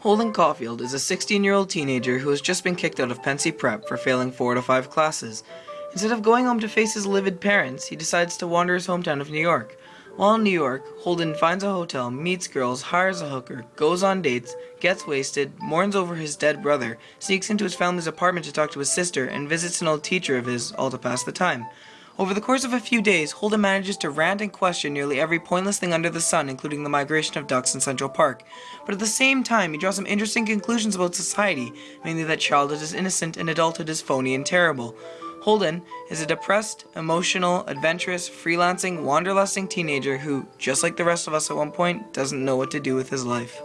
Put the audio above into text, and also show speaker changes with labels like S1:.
S1: Holden Caulfield is a 16-year-old teenager who has just been kicked out of Pencey Prep for failing 4 to 5 classes. Instead of going home to face his livid parents, he decides to wander his hometown of New York. While in New York, Holden finds a hotel, meets girls, hires a hooker, goes on dates, gets wasted, mourns over his dead brother, sneaks into his family's apartment to talk to his sister, and visits an old teacher of his, all to pass the time. Over the course of a few days, Holden manages to rant and question nearly every pointless thing under the sun, including the migration of ducks in Central Park. But at the same time, he draws some interesting conclusions about society, mainly that childhood is innocent and adulthood is phony and terrible. Holden is a depressed, emotional, adventurous, freelancing, wanderlusting teenager who, just like the rest of us at one point, doesn't know what to do with his life.